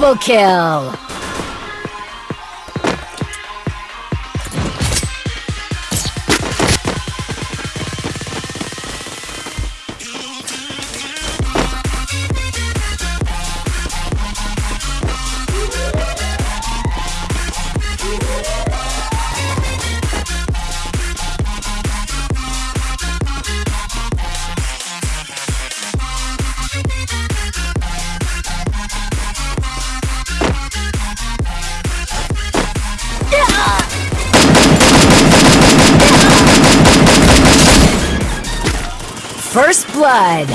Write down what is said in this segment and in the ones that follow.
Double kill. First blood.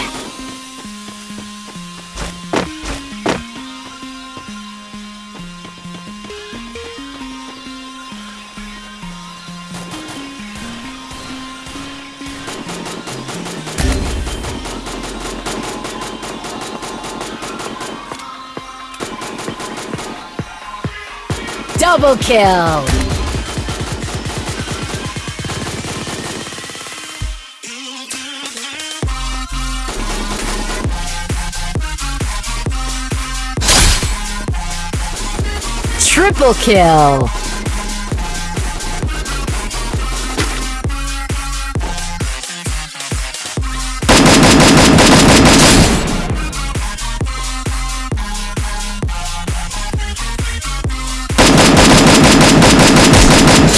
Double kill. Triple kill.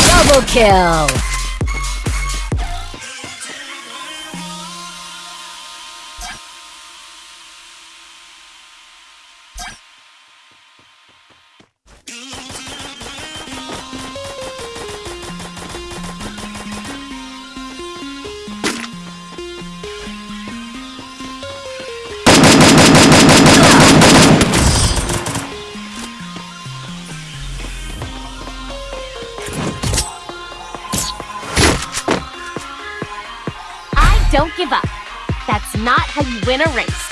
Double kill. Not how you win a race.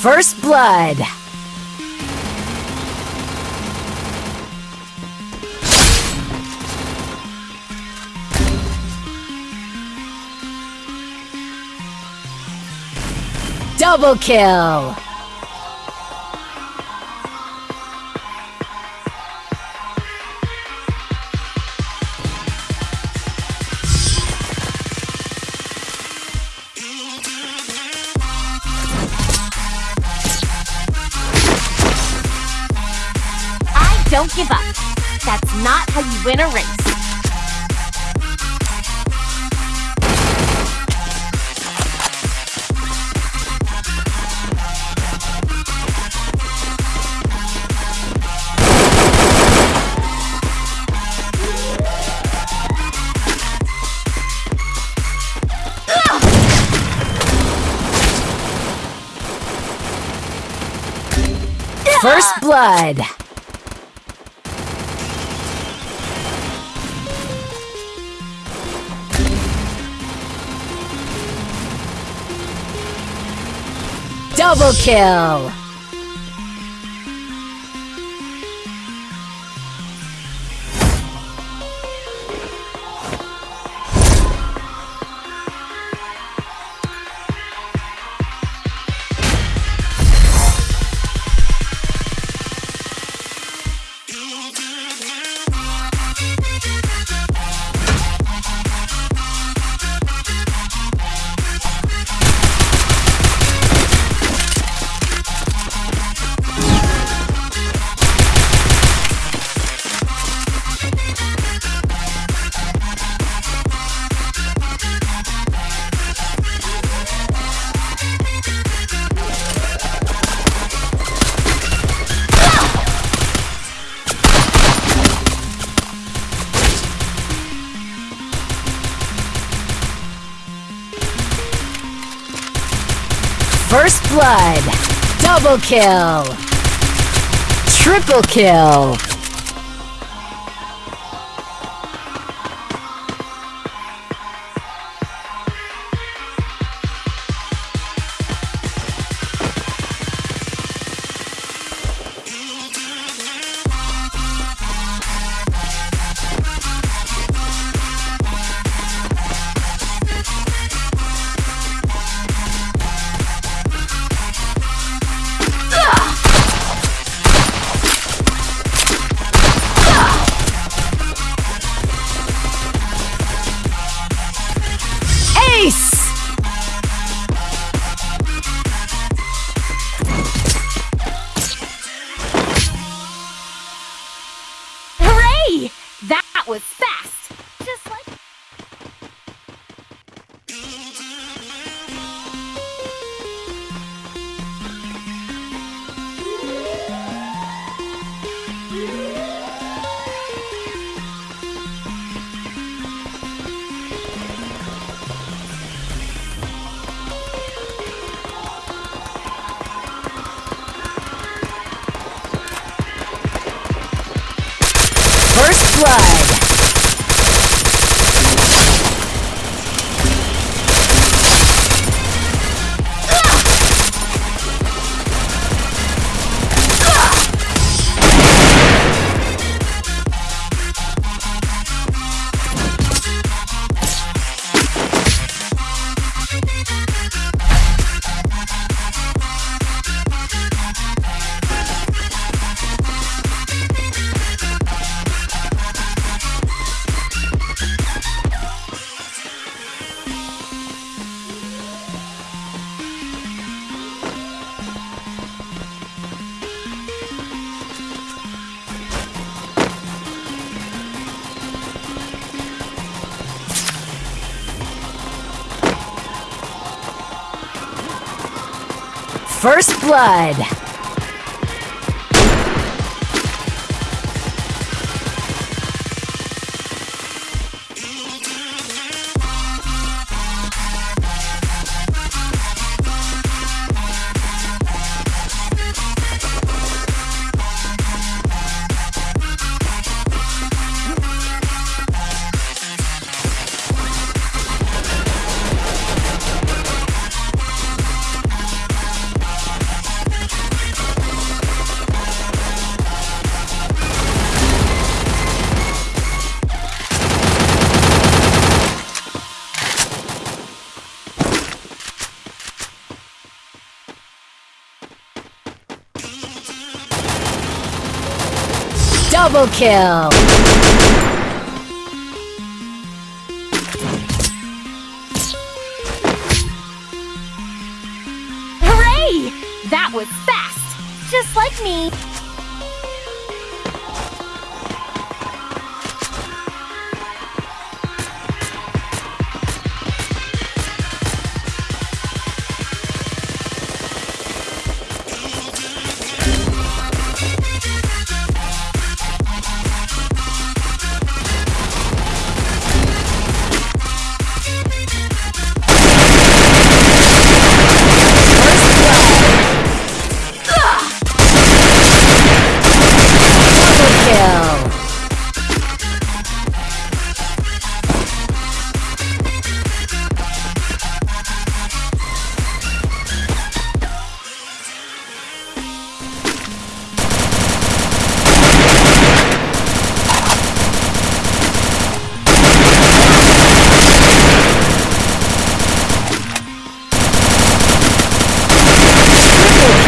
First blood. Double kill. Give up. That's not how you win a race. First blood. Double kill. First blood. Double kill. Triple kill. First blood. Double kill. Hooray! That was fast. Just like me.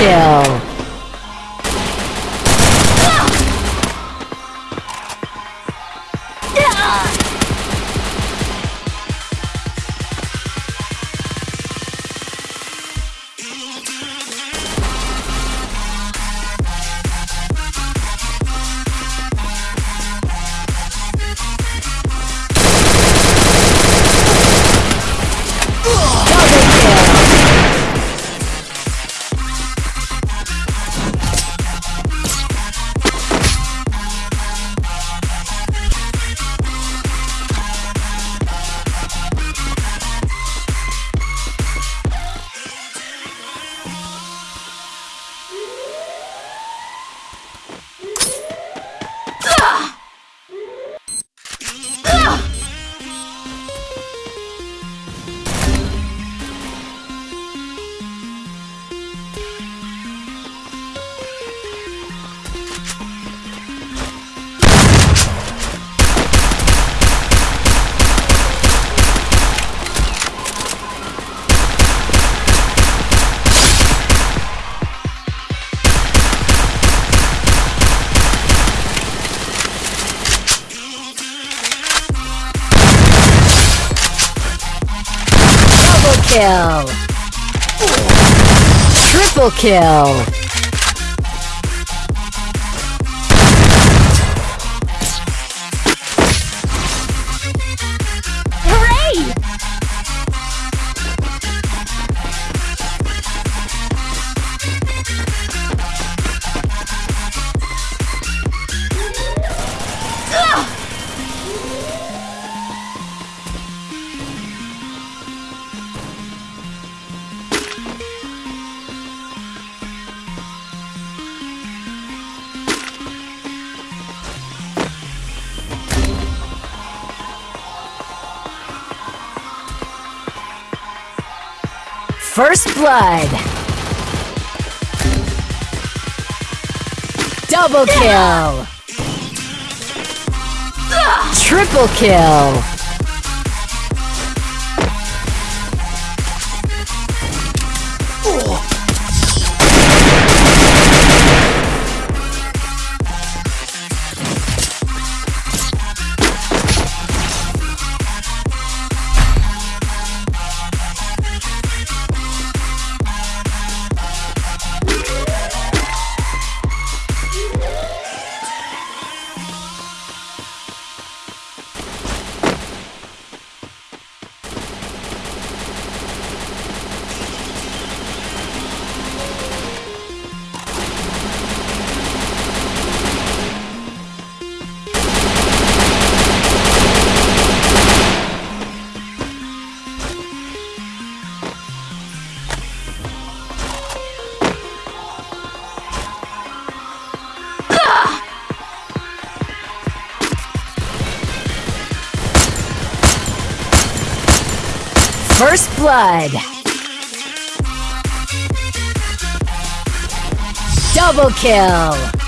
Kill. Kill! Triple kill! First blood! Double kill! Triple kill! First blood! Double kill!